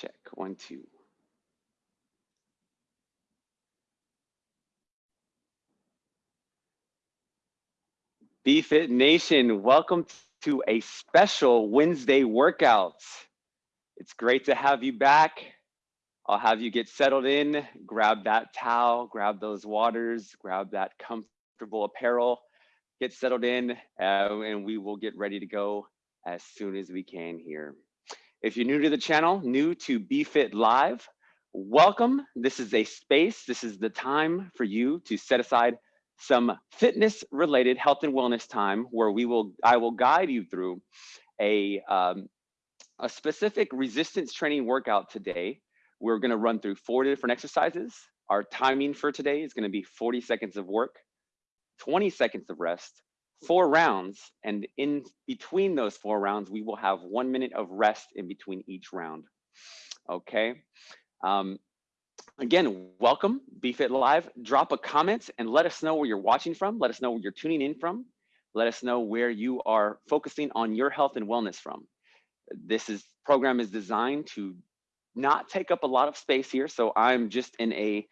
Check, one, two. BFit Nation, welcome to a special Wednesday workout. It's great to have you back. I'll have you get settled in, grab that towel, grab those waters, grab that comfortable apparel, get settled in, uh, and we will get ready to go as soon as we can here. If you're new to the channel, new to BFit Live, welcome. This is a space, this is the time for you to set aside some fitness related health and wellness time where we will I will guide you through a um, a specific resistance training workout today. We're going to run through four different exercises. Our timing for today is going to be 40 seconds of work, 20 seconds of rest, four rounds, and in between those four rounds, we will have one minute of rest in between each round. Okay. Um, Again, welcome, BFit Live. Drop a comment and let us know where you're watching from. Let us know where you're tuning in from. Let us know where you are focusing on your health and wellness from. This is program is designed to not take up a lot of space here. So I'm just in a,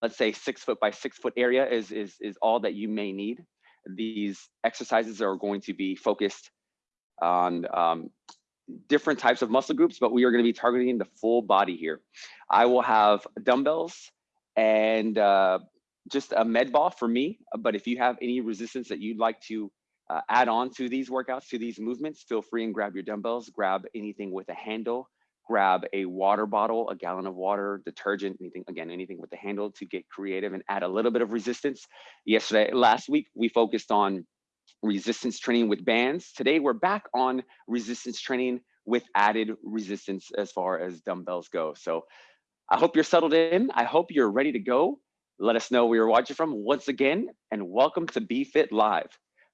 let's say six foot by six foot area is, is, is all that you may need. These exercises are going to be focused on um, different types of muscle groups, but we are going to be targeting the full body here. I will have dumbbells and uh, just a med ball for me. But if you have any resistance that you'd like to uh, add on to these workouts, to these movements, feel free and grab your dumbbells, grab anything with a handle, grab a water bottle, a gallon of water, detergent, anything, again, anything with the handle to get creative and add a little bit of resistance. Yesterday, last week, we focused on resistance training with bands. Today, we're back on resistance training with added resistance as far as dumbbells go. So I hope you're settled in. I hope you're ready to go. Let us know where you're watching from once again, and welcome to BFit Live.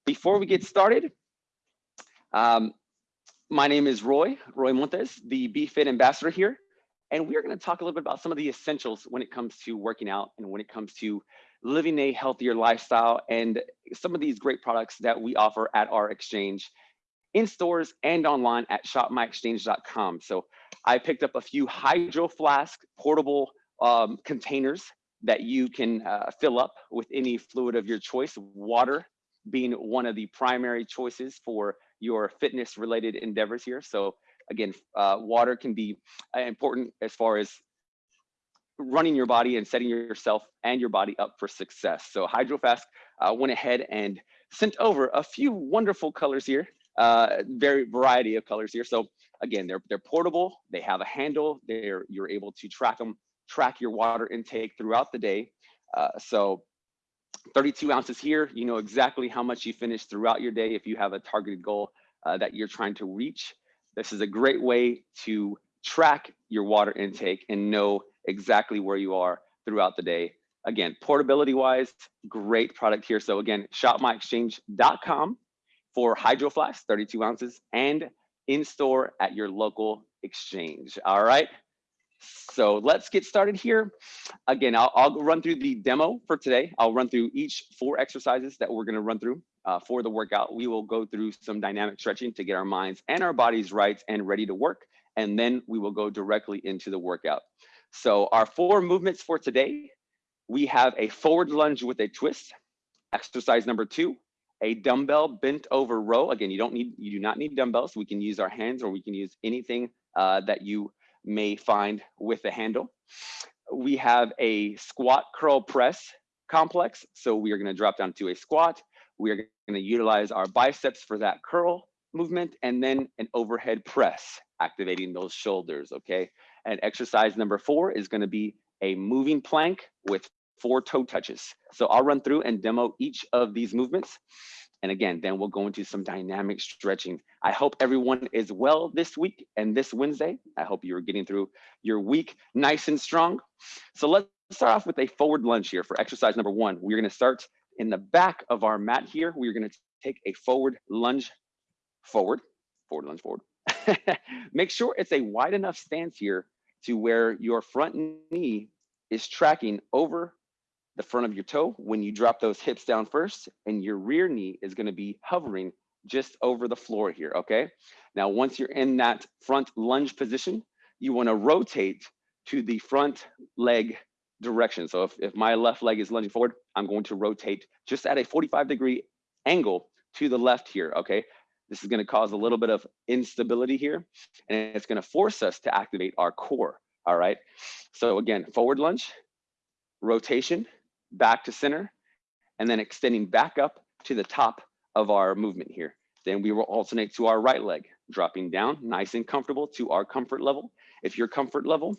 Before we get started, um, my name is Roy, Roy Montes, the BFit ambassador here, and we're gonna talk a little bit about some of the essentials when it comes to working out and when it comes to living a healthier lifestyle and some of these great products that we offer at our exchange in stores and online at shopmyexchange.com. So I picked up a few hydro flask portable um, containers that you can uh, fill up with any fluid of your choice, water being one of the primary choices for your fitness related endeavors here. So again, uh, water can be uh, important as far as running your body and setting yourself and your body up for success. So HydroFlask uh, went ahead and sent over a few wonderful colors here, uh, very variety of colors here. So again, they're they're portable. They have a handle. They're you're able to track them, track your water intake throughout the day. Uh, so 32 ounces here. You know exactly how much you finish throughout your day if you have a targeted goal uh, that you're trying to reach. This is a great way to track your water intake and know exactly where you are throughout the day. Again, portability wise, great product here. So again, shopmyexchange.com for Hydro Flask, 32 ounces, and in store at your local exchange. All right. So let's get started here. Again, I'll, I'll run through the demo for today. I'll run through each four exercises that we're going to run through uh, for the workout. We will go through some dynamic stretching to get our minds and our bodies right and ready to work. And then we will go directly into the workout. So our four movements for today, we have a forward lunge with a twist. Exercise number two, a dumbbell bent over row. Again, you don't need, you do not need dumbbells. We can use our hands or we can use anything uh, that you may find with the handle. We have a squat curl press complex. So we are gonna drop down to a squat. We are gonna utilize our biceps for that curl movement and then an overhead press, activating those shoulders, okay? And exercise number four is gonna be a moving plank with four toe touches. So I'll run through and demo each of these movements. And again, then we'll go into some dynamic stretching. I hope everyone is well this week and this Wednesday. I hope you're getting through your week nice and strong. So let's start off with a forward lunge here for exercise number one. We're gonna start in the back of our mat here. We're gonna take a forward lunge forward, forward lunge forward. Make sure it's a wide enough stance here to where your front knee is tracking over the front of your toe when you drop those hips down first and your rear knee is going to be hovering just over the floor here okay now once you're in that front lunge position you wanna rotate to the front leg direction. So if, if my left leg is lunging forward, I'm going to rotate just at a 45 degree angle to the left here, okay? This is gonna cause a little bit of instability here, and it's gonna force us to activate our core, all right? So again, forward lunge, rotation, back to center, and then extending back up to the top of our movement here. Then we will alternate to our right leg, dropping down nice and comfortable to our comfort level. If your comfort level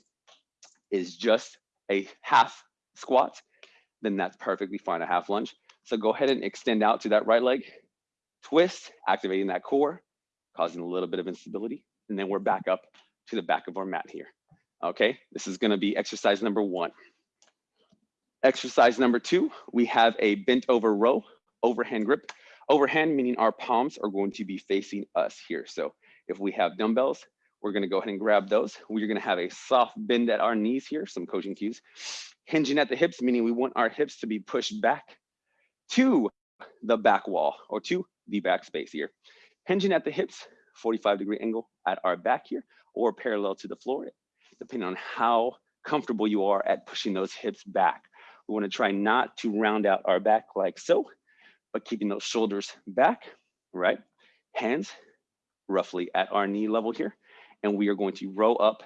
is just a half squat, then that's perfectly fine, a half lunge. So go ahead and extend out to that right leg, twist, activating that core, causing a little bit of instability. And then we're back up to the back of our mat here. Okay, this is gonna be exercise number one. Exercise number two, we have a bent over row, overhand grip. Overhand meaning our palms are going to be facing us here. So if we have dumbbells, we're gonna go ahead and grab those. We're gonna have a soft bend at our knees here, some coaching cues. Hinging at the hips, meaning we want our hips to be pushed back to the back wall or to the back space here. Hinging at the hips, 45 degree angle at our back here or parallel to the floor, depending on how comfortable you are at pushing those hips back. We wanna try not to round out our back like so, but keeping those shoulders back, right? Hands roughly at our knee level here. And we are going to row up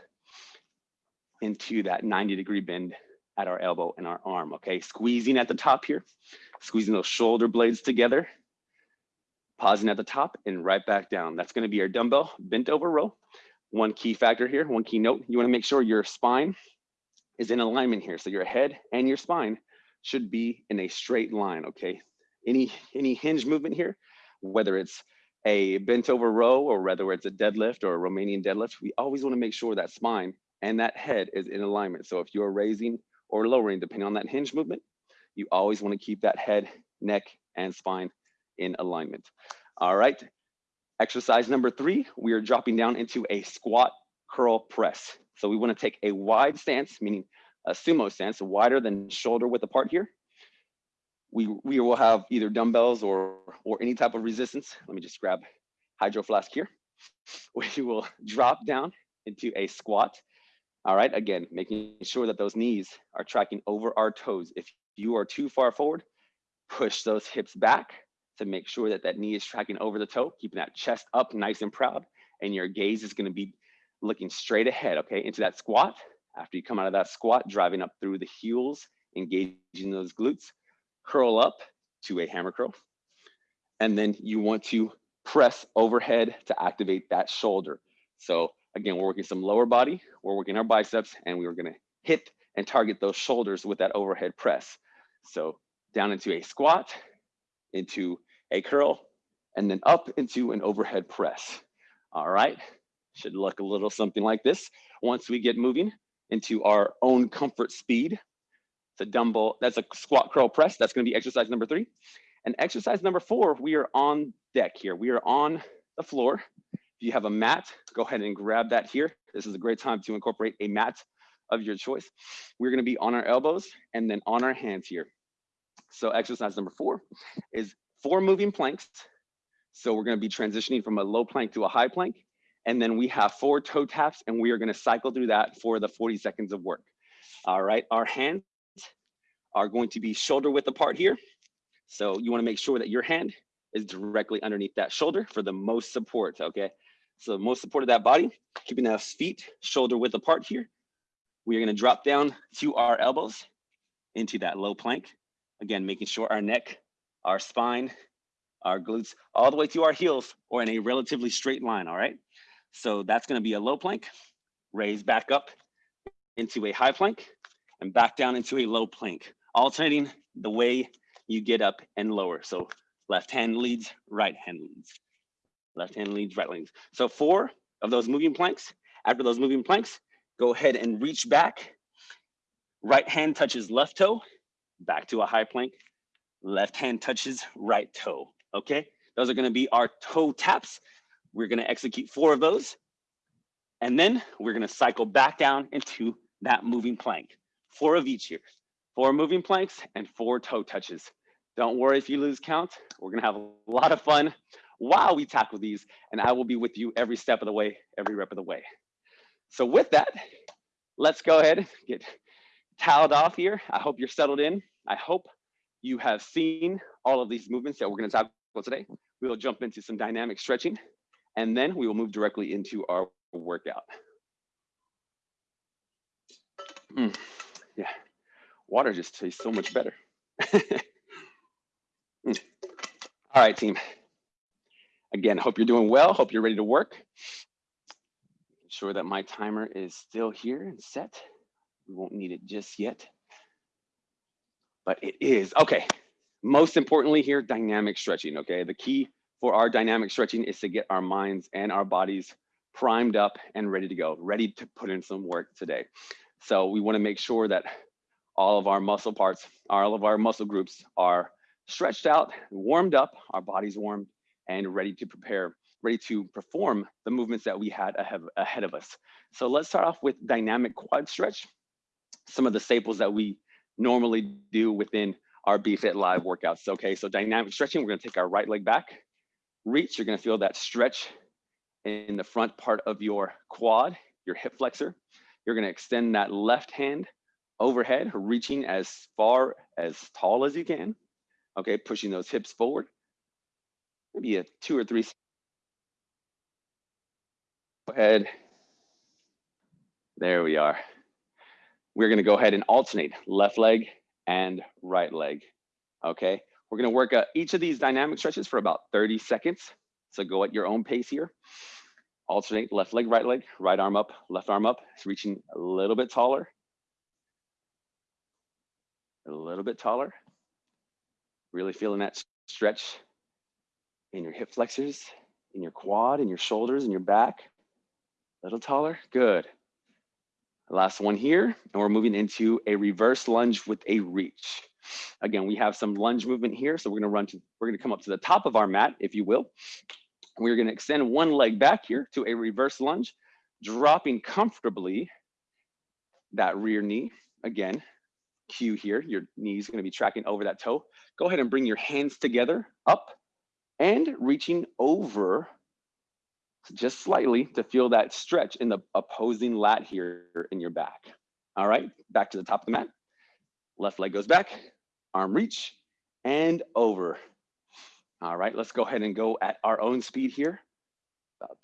into that 90 degree bend at our elbow and our arm, okay? Squeezing at the top here, squeezing those shoulder blades together, pausing at the top and right back down. That's gonna be our dumbbell bent over row. One key factor here, one key note, you wanna make sure your spine is in alignment here. So your head and your spine should be in a straight line, okay? Any, any hinge movement here, whether it's a bent over row or whether it's a deadlift or a Romanian deadlift, we always wanna make sure that spine and that head is in alignment. So if you're raising or lowering, depending on that hinge movement, you always wanna keep that head, neck, and spine in alignment. All right, exercise number three, we are dropping down into a squat curl press. So we wanna take a wide stance, meaning a sumo stance, wider than shoulder width apart here. We, we will have either dumbbells or, or any type of resistance. Let me just grab hydro flask here. We will drop down into a squat. All right, again, making sure that those knees are tracking over our toes. If you are too far forward, push those hips back to make sure that that knee is tracking over the toe, keeping that chest up nice and proud. And your gaze is gonna be looking straight ahead, okay, into that squat. After you come out of that squat, driving up through the heels, engaging those glutes, curl up to a hammer curl. And then you want to press overhead to activate that shoulder. So again, we're working some lower body, we're working our biceps, and we are gonna hit and target those shoulders with that overhead press. So down into a squat, into a curl, and then up into an overhead press. All right, should look a little something like this. Once we get moving into our own comfort speed, it's a dumbbell, that's a squat curl press. That's gonna be exercise number three. And exercise number four, we are on deck here. We are on the floor. If you have a mat, go ahead and grab that here. This is a great time to incorporate a mat of your choice. We're gonna be on our elbows and then on our hands here. So exercise number four is four moving planks. So we're gonna be transitioning from a low plank to a high plank. And then we have four toe taps and we are gonna cycle through that for the 40 seconds of work. All right, our hands are going to be shoulder width apart here. So you wanna make sure that your hand is directly underneath that shoulder for the most support, okay? So most support of that body, keeping those feet shoulder width apart here. We are gonna drop down to our elbows into that low plank. Again, making sure our neck, our spine, our glutes, all the way to our heels or in a relatively straight line, all right? So that's gonna be a low plank, raise back up into a high plank and back down into a low plank, alternating the way you get up and lower. So left hand leads, right hand leads. Left hand leads, right leads. So four of those moving planks. After those moving planks, go ahead and reach back. Right hand touches left toe, back to a high plank. Left hand touches right toe, okay? Those are gonna be our toe taps. We're gonna execute four of those. And then we're gonna cycle back down into that moving plank. Four of each here. Four moving planks and four toe touches. Don't worry if you lose count. We're gonna have a lot of fun while we tackle these and I will be with you every step of the way, every rep of the way. So with that, let's go ahead and get toweled off here. I hope you're settled in. I hope you have seen all of these movements that we're gonna tackle today. We will jump into some dynamic stretching and then we will move directly into our workout. Mm, yeah, water just tastes so much better. mm. All right, team. Again, hope you're doing well. Hope you're ready to work. Make sure that my timer is still here and set. We won't need it just yet. But it is. Okay. Most importantly here, dynamic stretching. Okay. The key for our dynamic stretching is to get our minds and our bodies primed up and ready to go, ready to put in some work today. So we want to make sure that all of our muscle parts, all of our muscle groups are stretched out, warmed up, our bodies warmed, and ready to prepare, ready to perform the movements that we had ahead, ahead of us. So let's start off with dynamic quad stretch. Some of the staples that we normally do within our BFit Live workouts. Okay, so dynamic stretching, we're gonna take our right leg back, reach, you're gonna feel that stretch in the front part of your quad, your hip flexor. You're gonna extend that left hand overhead, reaching as far as tall as you can. Okay, pushing those hips forward. Maybe a two or three. Go ahead. There we are. We're gonna go ahead and alternate left leg and right leg. Okay, we're gonna work uh, each of these dynamic stretches for about 30 seconds. So go at your own pace here alternate left leg, right leg, right arm up, left arm up. It's reaching a little bit taller. A little bit taller. Really feeling that stretch in your hip flexors, in your quad, in your shoulders, in your back. A little taller, good. Last one here, and we're moving into a reverse lunge with a reach. Again, we have some lunge movement here, so we're gonna run to, we're gonna come up to the top of our mat, if you will. We're going to extend one leg back here to a reverse lunge, dropping comfortably that rear knee. Again, cue here, your knee is going to be tracking over that toe. Go ahead and bring your hands together up and reaching over just slightly to feel that stretch in the opposing lat here in your back. All right, back to the top of the mat. Left leg goes back, arm reach, and over. All right, let's go ahead and go at our own speed here. About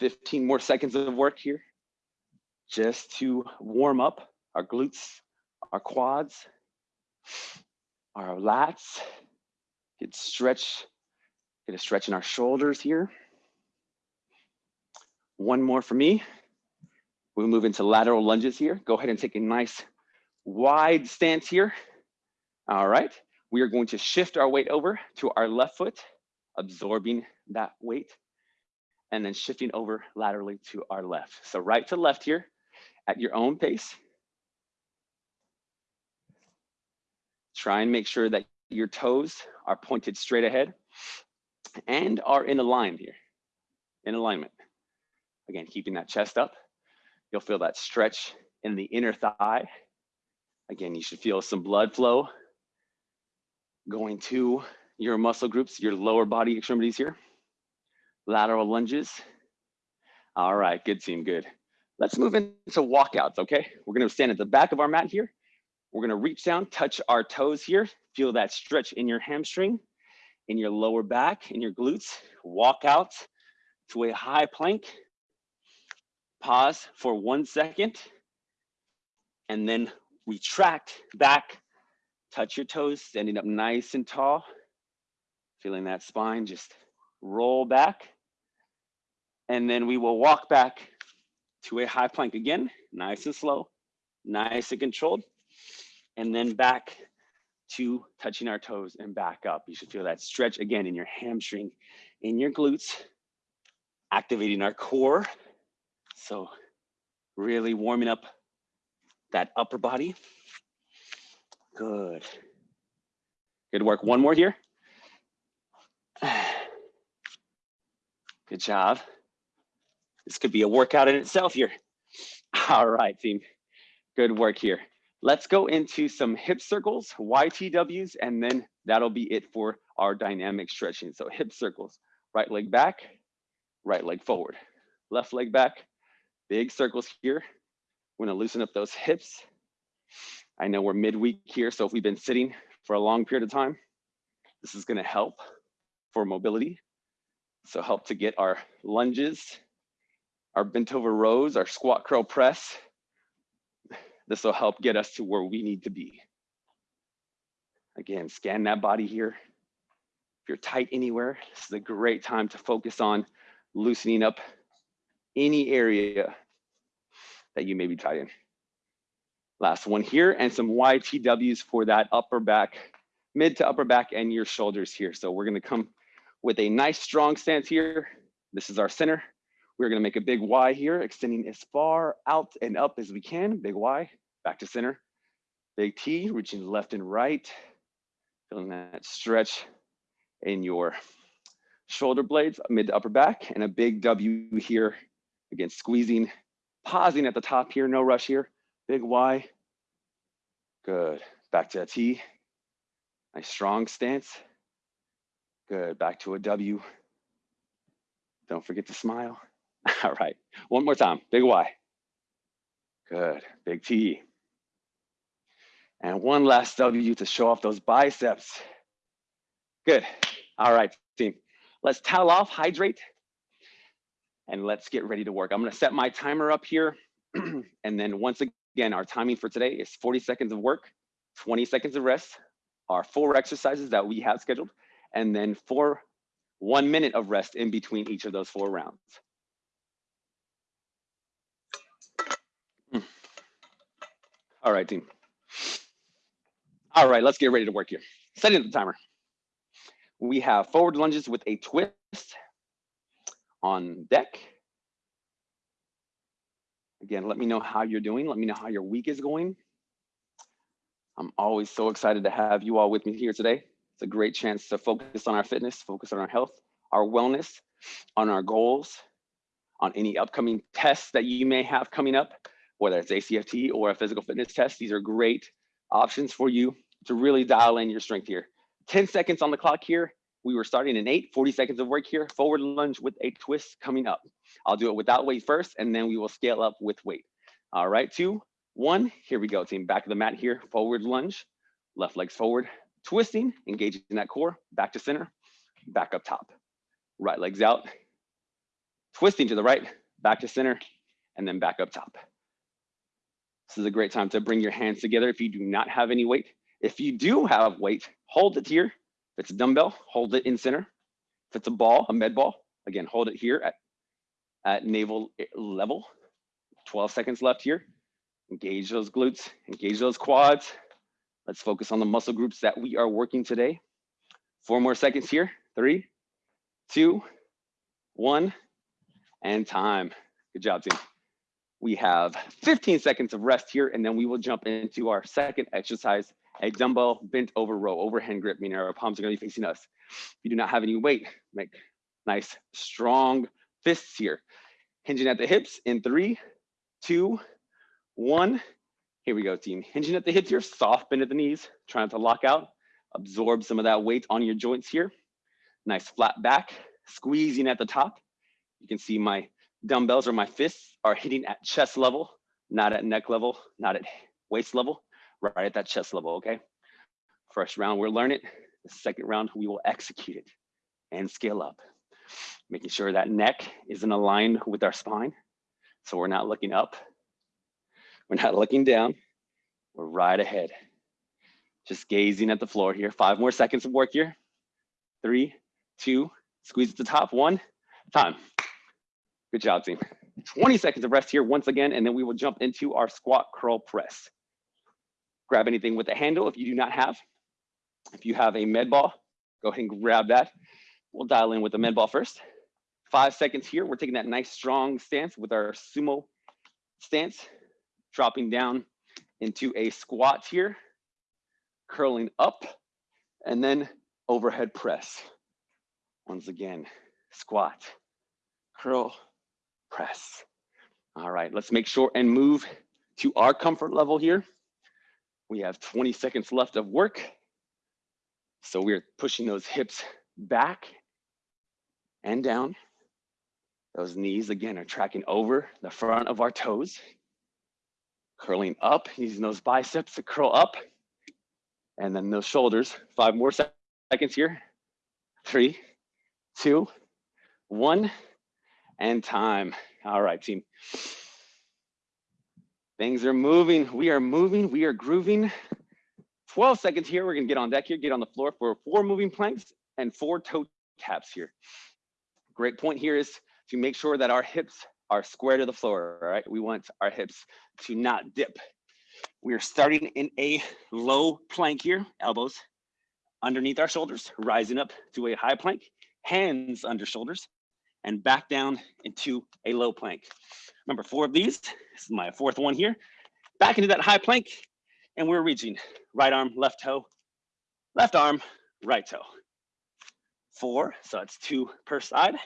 15 more seconds of work here just to warm up our glutes, our quads, our lats, get stretch, get a stretch in our shoulders here. One more for me. We'll move into lateral lunges here. Go ahead and take a nice wide stance here. All right, we are going to shift our weight over to our left foot, absorbing that weight, and then shifting over laterally to our left. So right to left here at your own pace. Try and make sure that your toes are pointed straight ahead and are in alignment here, in alignment. Again, keeping that chest up. You'll feel that stretch in the inner thigh. Again, you should feel some blood flow going to your muscle groups, your lower body extremities here. Lateral lunges. All right, good team, good. Let's move into walkouts, okay? We're gonna stand at the back of our mat here. We're gonna reach down, touch our toes here. Feel that stretch in your hamstring, in your lower back, in your glutes. Walk out to a high plank. Pause for one second. And then retract back Touch your toes, standing up nice and tall. Feeling that spine just roll back. And then we will walk back to a high plank again, nice and slow, nice and controlled. And then back to touching our toes and back up. You should feel that stretch again in your hamstring, in your glutes, activating our core. So really warming up that upper body. Good. Good work. One more here. Good job. This could be a workout in itself here. All right, team. Good work here. Let's go into some hip circles, YTWs, and then that'll be it for our dynamic stretching. So hip circles, right leg back, right leg forward, left leg back, Big circles here. We're gonna loosen up those hips. I know we're midweek here, so if we've been sitting for a long period of time, this is gonna help for mobility. So help to get our lunges, our bent over rows, our squat curl press. This will help get us to where we need to be. Again, scan that body here. If you're tight anywhere, this is a great time to focus on loosening up any area that you may be tight in. Last one here and some YTWs for that upper back, mid to upper back and your shoulders here. So we're gonna come with a nice strong stance here. This is our center. We're gonna make a big Y here, extending as far out and up as we can. Big Y, back to center. Big T, reaching left and right. Feeling that stretch in your shoulder blades, mid to upper back, and a big W here. Again, squeezing, pausing at the top here, no rush here. Big Y. Good. Back to a T. Nice strong stance. Good. Back to a W. Don't forget to smile. All right. One more time. Big Y. Good. Big T. And one last W to show off those biceps. Good. All right, team. Let's towel off, hydrate, and let's get ready to work. I'm gonna set my timer up here. and then once again, our timing for today is 40 seconds of work, 20 seconds of rest, our four exercises that we have scheduled, and then four, one minute of rest in between each of those four rounds. Hmm. All right, team. All right, let's get ready to work here. Setting the timer. We have forward lunges with a twist on deck. Again, let me know how you're doing. Let me know how your week is going. I'm always so excited to have you all with me here today. It's a great chance to focus on our fitness, focus on our health, our wellness, on our goals, on any upcoming tests that you may have coming up, whether it's ACFT or a physical fitness test. These are great options for you to really dial in your strength here. 10 seconds on the clock here. We were starting in eight, 40 seconds of work here. Forward lunge with a twist coming up. I'll do it without weight first, and then we will scale up with weight. All right, two, one, here we go, team. Back of the mat here, forward lunge, left legs forward, twisting, engaging that core, back to center, back up top. Right legs out, twisting to the right, back to center, and then back up top. This is a great time to bring your hands together if you do not have any weight. If you do have weight, hold it here. If it's a dumbbell, hold it in center. If it's a ball, a med ball, again, hold it here at, at navel level. 12 seconds left here. Engage those glutes, engage those quads. Let's focus on the muscle groups that we are working today. Four more seconds here. Three, two, one, and time. Good job, team. We have 15 seconds of rest here, and then we will jump into our second exercise a dumbbell bent over row, overhand grip, meaning our palms are gonna be facing us. If you do not have any weight, make nice, strong fists here. Hinging at the hips in three, two, one. Here we go, team. Hinging at the hips here, soft bend at the knees, trying to lock out, absorb some of that weight on your joints here. Nice flat back, squeezing at the top. You can see my dumbbells or my fists are hitting at chest level, not at neck level, not at waist level right at that chest level, okay? First round, we'll learn it. The second round, we will execute it and scale up. Making sure that neck isn't aligned with our spine. So we're not looking up. We're not looking down. We're right ahead. Just gazing at the floor here. Five more seconds of work here. Three, two, squeeze at the top. One, time. Good job, team. 20 seconds of rest here once again, and then we will jump into our squat curl press grab anything with a handle if you do not have. If you have a med ball, go ahead and grab that. We'll dial in with the med ball first. Five seconds here. We're taking that nice strong stance with our sumo stance, dropping down into a squat here, curling up, and then overhead press. Once again, squat, curl, press. All right, let's make sure and move to our comfort level here. We have 20 seconds left of work. So we're pushing those hips back and down Those knees again are tracking over the front of our toes, curling up, using those biceps to curl up. And then those shoulders, five more seconds here. Three, two, one, and time. All right, team. Things are moving. We are moving. We are grooving. 12 seconds here. We're going to get on deck here, get on the floor for four moving planks and four toe taps here. Great point here is to make sure that our hips are square to the floor, all right? We want our hips to not dip. We are starting in a low plank here, elbows underneath our shoulders, rising up to a high plank, hands under shoulders, and back down into a low plank. Remember, four of these. This is my fourth one here. Back into that high plank, and we're reaching right arm, left toe, left arm, right toe. Four, so it's two per side.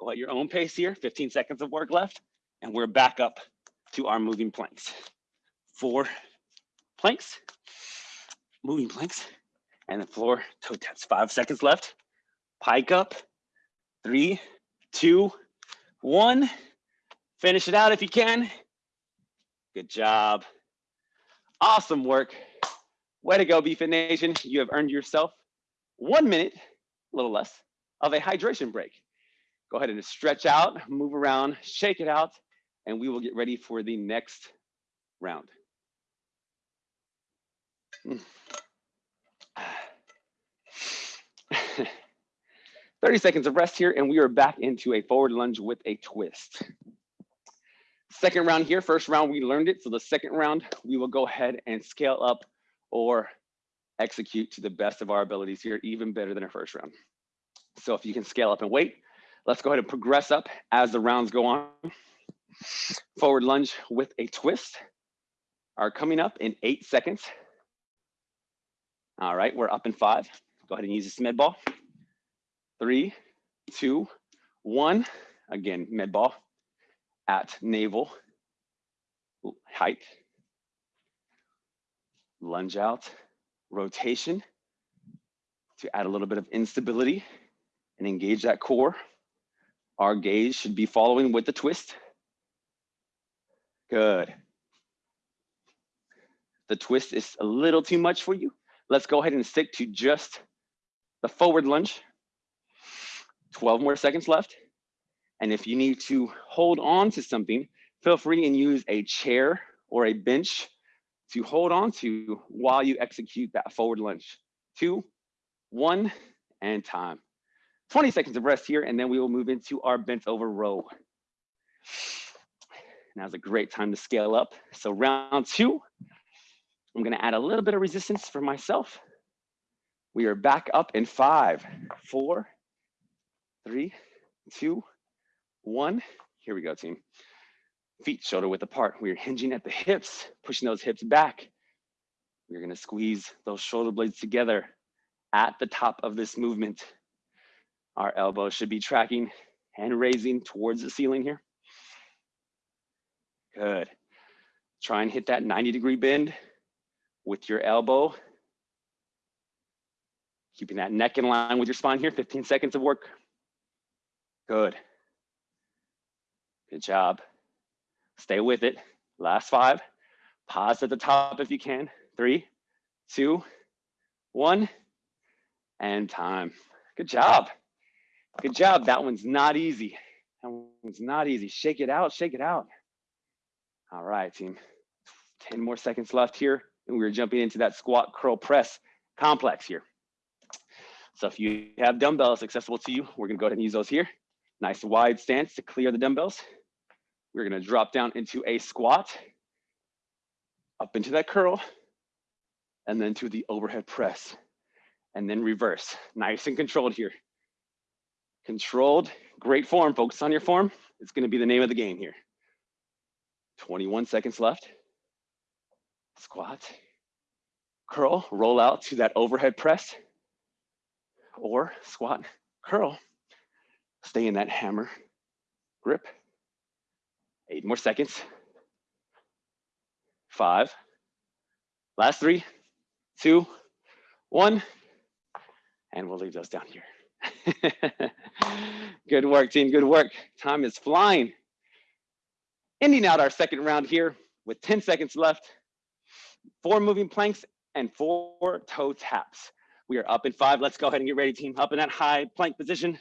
Go at your own pace here, 15 seconds of work left, and we're back up to our moving planks. Four planks, moving planks, and the floor toe taps. Five seconds left. Pike up. Three, two, one. Finish it out if you can. Good job. Awesome work. Way to go, BFit Nation. You have earned yourself one minute, a little less, of a hydration break. Go ahead and stretch out, move around, shake it out, and we will get ready for the next round. Mm. 30 seconds of rest here, and we are back into a forward lunge with a twist. Second round here, first round we learned it. So the second round, we will go ahead and scale up or execute to the best of our abilities here, even better than our first round. So if you can scale up and wait, let's go ahead and progress up as the rounds go on. Forward lunge with a twist are coming up in eight seconds. All right, we're up in five. Go ahead and use this med ball. Three, two, one. Again, med ball at navel height. Lunge out, rotation to add a little bit of instability and engage that core. Our gaze should be following with the twist. Good. The twist is a little too much for you. Let's go ahead and stick to just the forward lunge. 12 more seconds left. And if you need to hold on to something, feel free and use a chair or a bench to hold on to while you execute that forward lunge. Two, one, and time. 20 seconds of rest here, and then we will move into our bent over row. Now's a great time to scale up. So round two, I'm gonna add a little bit of resistance for myself. We are back up in five, four, three, two, one. Here we go, team. Feet shoulder width apart. We're hinging at the hips, pushing those hips back. We're gonna squeeze those shoulder blades together at the top of this movement. Our elbows should be tracking and raising towards the ceiling here. Good. Try and hit that 90 degree bend with your elbow. Keeping that neck in line with your spine here, 15 seconds of work. Good. Good job. Stay with it. Last five. Pause at the top if you can. Three, two, one, and time. Good job. Good job. That one's not easy. That one's not easy. Shake it out, shake it out. All right, team. 10 more seconds left here. And we're jumping into that squat curl press complex here. So if you have dumbbells accessible to you, we're gonna go ahead and use those here. Nice wide stance to clear the dumbbells. We're gonna drop down into a squat, up into that curl, and then to the overhead press, and then reverse. Nice and controlled here. Controlled, great form, focus on your form. It's gonna be the name of the game here. 21 seconds left. Squat, curl, roll out to that overhead press, or squat, curl, Stay in that hammer grip. Eight more seconds. Five. Last three, two, one. And we'll leave those down here. good work, team. Good work. Time is flying. Ending out our second round here with 10 seconds left. Four moving planks and four toe taps. We are up in five. Let's go ahead and get ready, team. Up in that high plank position.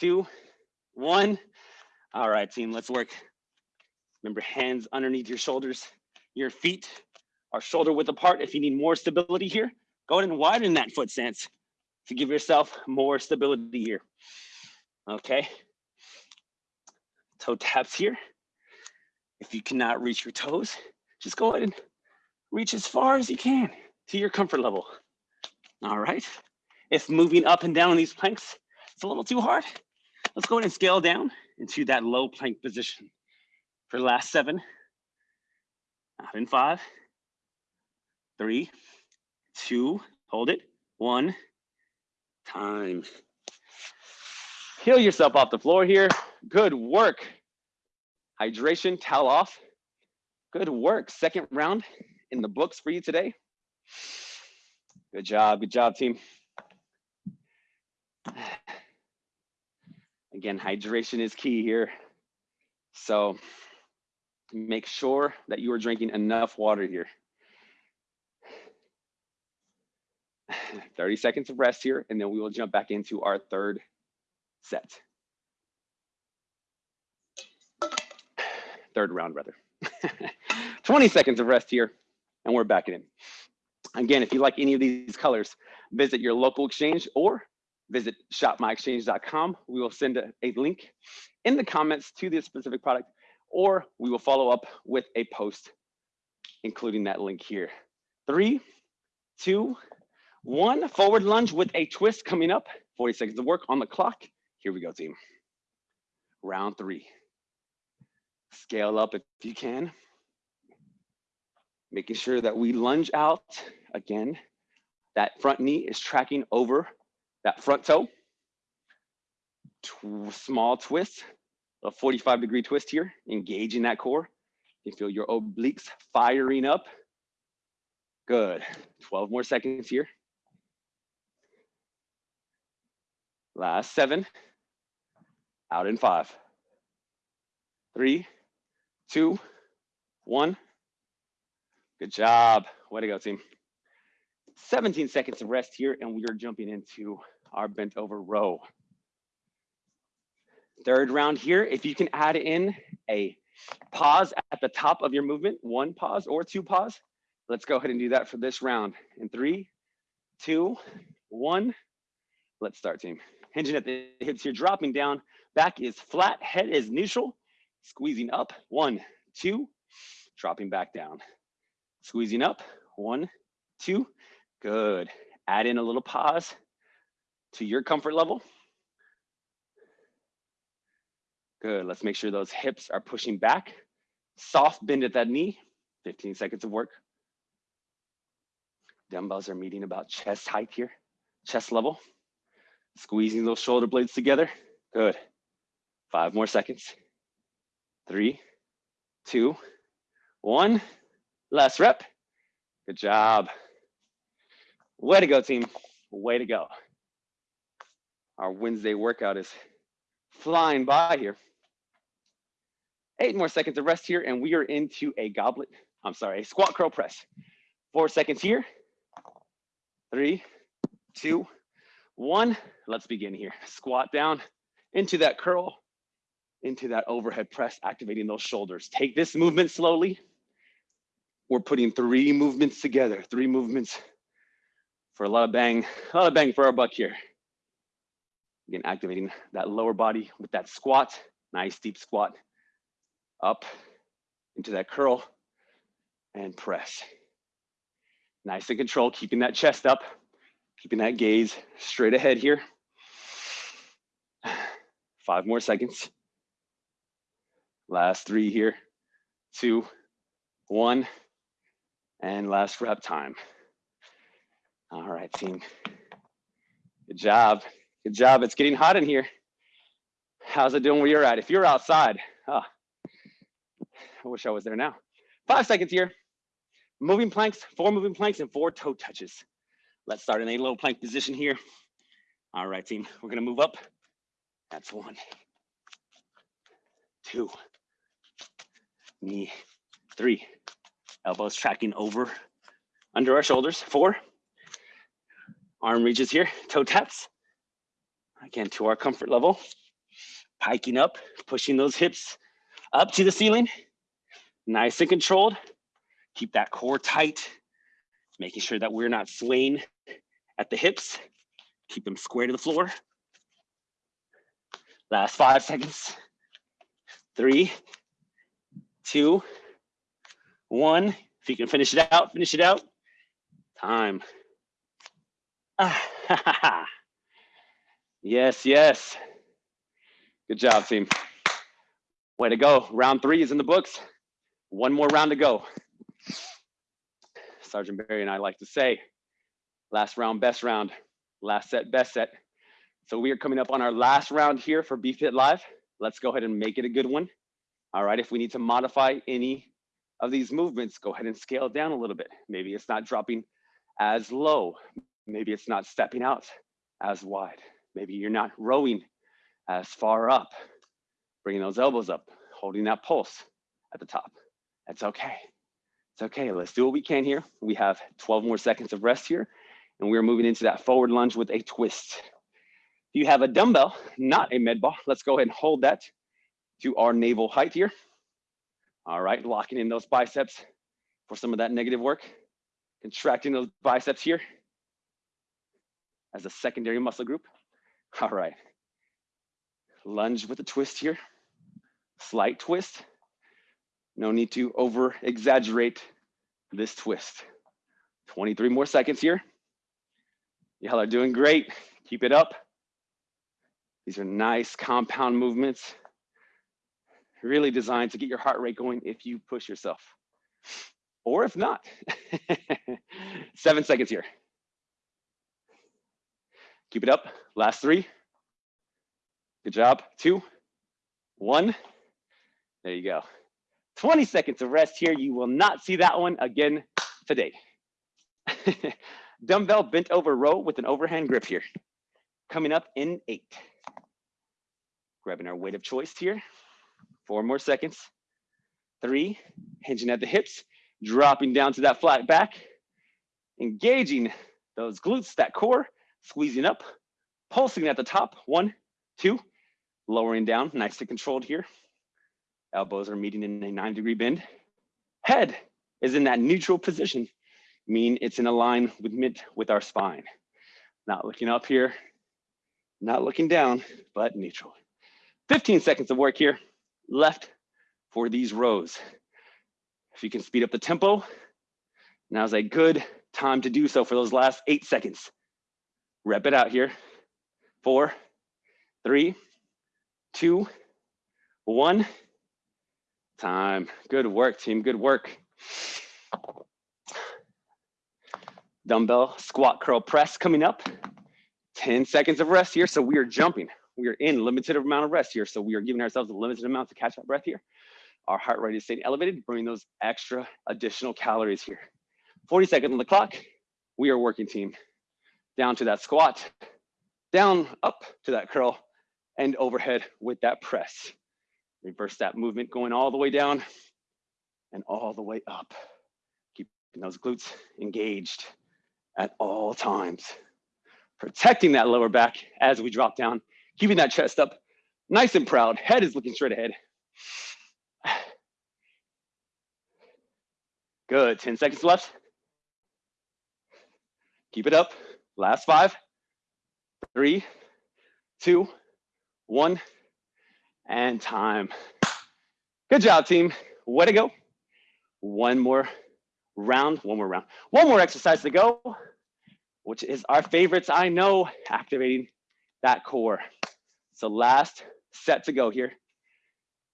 Two, one. All right, team, let's work. Remember, hands underneath your shoulders. Your feet are shoulder width apart. If you need more stability here, go ahead and widen that foot stance to give yourself more stability here. Okay. Toe taps here. If you cannot reach your toes, just go ahead and reach as far as you can to your comfort level. All right. If moving up and down these planks, it's a little too hard, let's go ahead and scale down into that low plank position. For the last seven, out in five, three, two, hold it, one, time. Heal yourself off the floor here. Good work. Hydration, towel off. Good work. Second round in the books for you today. Good job, good job, team. Again, hydration is key here. So make sure that you are drinking enough water here. 30 seconds of rest here, and then we will jump back into our third set. Third round, rather. 20 seconds of rest here, and we're back in. Again, if you like any of these colors, visit your local exchange or visit shopmyexchange.com. We will send a, a link in the comments to this specific product, or we will follow up with a post, including that link here. Three, two, one. Forward lunge with a twist coming up. 40 seconds of work on the clock. Here we go, team. Round three. Scale up if you can. Making sure that we lunge out again. That front knee is tracking over that front toe. Small twist, a 45 degree twist here, engaging that core. You feel your obliques firing up. Good. 12 more seconds here. Last seven. Out in five. Three, two, one. Good job. Way to go, team. 17 seconds of rest here, and we are jumping into our bent over row. Third round here, if you can add in a pause at the top of your movement, one pause or two pause, let's go ahead and do that for this round. In three, two, one, let's start team. Hinging at the hips here, dropping down, back is flat, head is neutral, squeezing up, one, two, dropping back down. Squeezing up, one, two, good. Add in a little pause to your comfort level. Good, let's make sure those hips are pushing back. Soft bend at that knee, 15 seconds of work. Dumbbells are meeting about chest height here, chest level. Squeezing those shoulder blades together, good. Five more seconds. Three, two, one. Last rep. Good job. Way to go, team. Way to go. Our Wednesday workout is flying by here. Eight more seconds of rest here, and we are into a goblet. I'm sorry, a squat curl press. Four seconds here. Three, two, one. Let's begin here. Squat down into that curl, into that overhead press, activating those shoulders. Take this movement slowly. We're putting three movements together, three movements for a lot of bang, a lot of bang for our buck here. Again, activating that lower body with that squat, nice deep squat, up into that curl and press. Nice and control, keeping that chest up, keeping that gaze straight ahead here. Five more seconds. Last three here, two, one, and last rep time. All right, team. Good job. Good job. It's getting hot in here. How's it doing where you're at? If you're outside, oh, I wish I was there now. Five seconds here. Moving planks, four moving planks and four toe touches. Let's start in a low plank position here. All right, team, we're gonna move up. That's one, two, knee, three, elbows tracking over under our shoulders, four, arm reaches here, toe taps, again to our comfort level, hiking up, pushing those hips up to the ceiling, nice and controlled, keep that core tight, making sure that we're not swaying at the hips, keep them square to the floor. Last five seconds. Three, two, one. If you can finish it out, finish it out. Time. Ah, yes, yes. Good job, team. Way to go. Round three is in the books. One more round to go. Sergeant Barry and I like to say, last round, best round, last set, best set. So we are coming up on our last round here for BFit Live. Let's go ahead and make it a good one. All right, if we need to modify any of these movements, go ahead and scale down a little bit. Maybe it's not dropping as low. Maybe it's not stepping out as wide. Maybe you're not rowing as far up, bringing those elbows up, holding that pulse at the top. That's okay. It's okay. Let's do what we can here. We have 12 more seconds of rest here, and we're moving into that forward lunge with a twist. If you have a dumbbell, not a med ball, let's go ahead and hold that to our navel height here. All right, locking in those biceps for some of that negative work. Contracting those biceps here as a secondary muscle group. All right. Lunge with a twist here. Slight twist. No need to over exaggerate this twist. 23 more seconds here. Y'all are doing great. Keep it up. These are nice compound movements. Really designed to get your heart rate going if you push yourself. Or if not. Seven seconds here. Keep it up. Last three. Good job. Two, one. There you go. 20 seconds of rest here. You will not see that one again today. Dumbbell bent over row with an overhand grip here. Coming up in eight. Grabbing our weight of choice here. Four more seconds. Three, hinging at the hips, dropping down to that flat back, engaging those glutes, that core, squeezing up, pulsing at the top. One, two, lowering down, nice and controlled here. Elbows are meeting in a nine degree bend. Head is in that neutral position, mean it's in a line with mid with our spine. Not looking up here, not looking down, but neutral. 15 seconds of work here left for these rows. If you can speed up the tempo, now's a good time to do so for those last eight seconds. Rep it out here. Four, three, two, one. Time. Good work, team. Good work. Dumbbell squat curl press coming up. 10 seconds of rest here. So we are jumping. We are in limited amount of rest here. So we are giving ourselves a limited amount to catch that breath here. Our heart rate is staying elevated, burning those extra additional calories here. 40 seconds on the clock. We are working team. Down to that squat, down, up to that curl, and overhead with that press. Reverse that movement going all the way down and all the way up. Keeping those glutes engaged at all times. Protecting that lower back as we drop down, keeping that chest up nice and proud. Head is looking straight ahead. Good, 10 seconds left. Keep it up. Last five, three, two, one, and time. Good job, team. Way to go. One more round, one more round. One more exercise to go, which is our favorites, I know, activating that core. So last set to go here.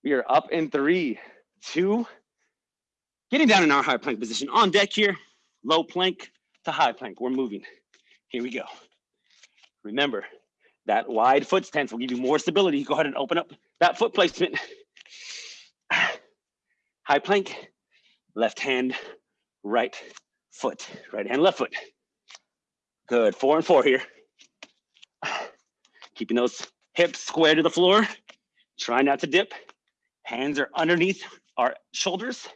We are up in three, two, getting down in our high plank position. On deck here, low plank to high plank. We're moving. Here we go. Remember, that wide foot stance will give you more stability. Go ahead and open up that foot placement. High plank, left hand, right foot, right hand, left foot. Good, four and four here. Keeping those hips square to the floor. Try not to dip. Hands are underneath our shoulders.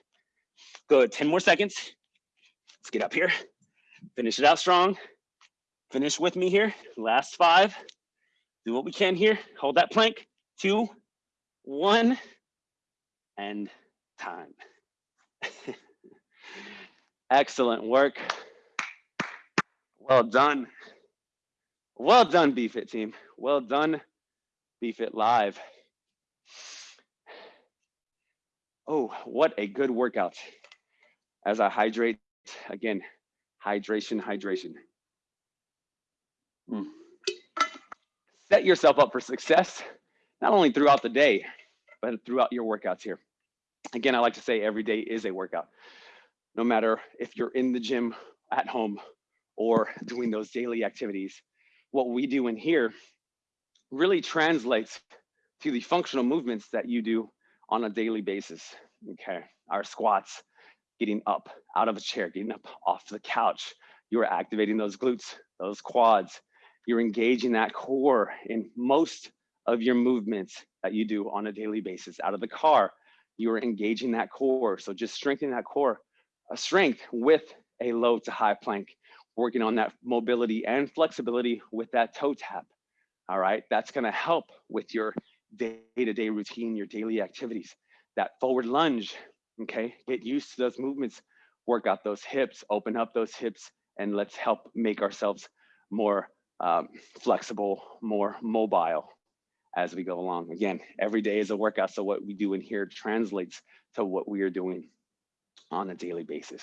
Good, 10 more seconds. Let's get up here. Finish it out strong. Finish with me here. Last five. Do what we can here. Hold that plank. Two, one, and time. Excellent work. Well done. Well done, BFit team. Well done, BFit Live. Oh, what a good workout. As I hydrate, again, hydration, hydration. Mm. Set yourself up for success, not only throughout the day, but throughout your workouts here. Again, I like to say every day is a workout. No matter if you're in the gym, at home, or doing those daily activities, what we do in here really translates to the functional movements that you do on a daily basis. Okay, our squats, getting up out of a chair, getting up off the couch. You're activating those glutes, those quads. You're engaging that core in most of your movements that you do on a daily basis. Out of the car, you're engaging that core. So just strengthening that core, a strength with a low to high plank, working on that mobility and flexibility with that toe tap. All right, that's gonna help with your day-to-day -day routine, your daily activities. That forward lunge, okay? Get used to those movements, work out those hips, open up those hips, and let's help make ourselves more um, flexible, more mobile as we go along. Again, every day is a workout, so what we do in here translates to what we are doing on a daily basis.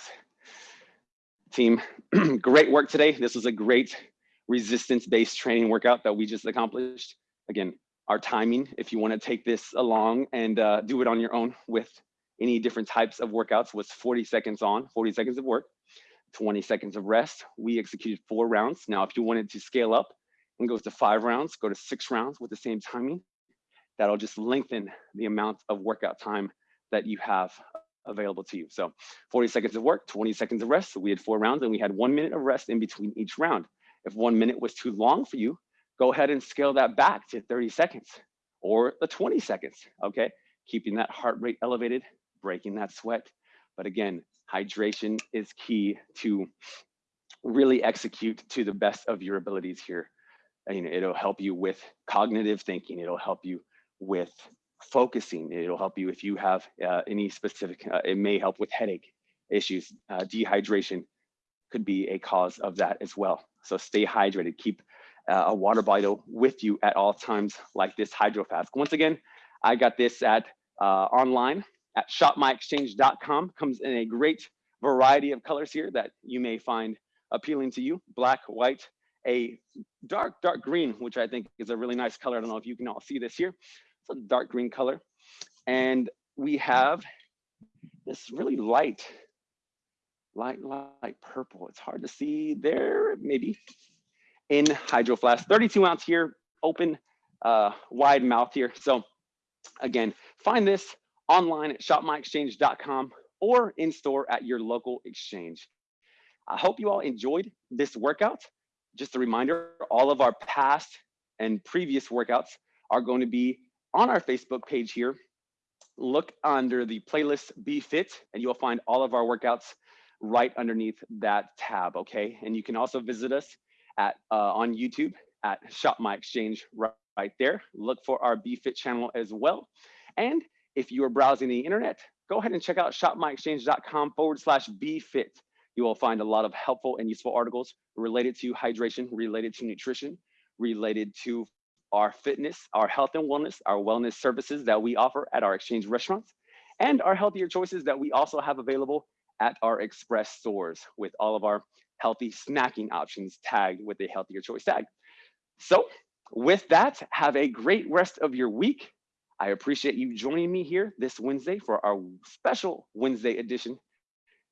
Team, great work today. This was a great resistance-based training workout that we just accomplished. Again, our timing, if you wanna take this along and uh, do it on your own with any different types of workouts was 40 seconds on, 40 seconds of work, 20 seconds of rest. We executed four rounds. Now, if you wanted to scale up and go to five rounds, go to six rounds with the same timing, that'll just lengthen the amount of workout time that you have available to you. So 40 seconds of work, 20 seconds of rest. So we had four rounds and we had one minute of rest in between each round. If one minute was too long for you, go ahead and scale that back to 30 seconds or the 20 seconds, okay? Keeping that heart rate elevated, breaking that sweat. But again, hydration is key to really execute to the best of your abilities here. And it'll help you with cognitive thinking. It'll help you with focusing. It'll help you if you have uh, any specific, uh, it may help with headache issues. Uh, dehydration could be a cause of that as well. So stay hydrated, keep uh, a water bottle with you at all times like this Hydro Flask. Once again, I got this at uh, online at shopmyexchange.com. Comes in a great variety of colors here that you may find appealing to you. Black, white, a dark, dark green, which I think is a really nice color. I don't know if you can all see this here. It's a dark green color. And we have this really light, light, light purple. It's hard to see there, maybe, in Hydro Flask. 32 ounce here, open, uh, wide mouth here. So again, find this online at shopmyexchange.com or in store at your local exchange. I hope you all enjoyed this workout. Just a reminder, all of our past and previous workouts are going to be on our Facebook page here. Look under the playlist Be Fit and you'll find all of our workouts right underneath that tab, okay? And you can also visit us at uh, on YouTube at Shop My Exchange right, right there. Look for our Be Fit channel as well. And if you are browsing the internet, go ahead and check out shopmyexchange.com forward slash BeFit. You will find a lot of helpful and useful articles related to hydration, related to nutrition, related to our fitness, our health and wellness, our wellness services that we offer at our exchange restaurants, and our healthier choices that we also have available at our express stores with all of our healthy snacking options tagged with a healthier choice tag. So with that, have a great rest of your week. I appreciate you joining me here this Wednesday for our special Wednesday edition.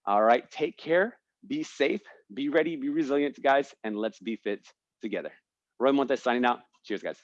All right, take care, be safe, be ready, be resilient, guys, and let's be fit together. Roy Montes signing out. Cheers, guys.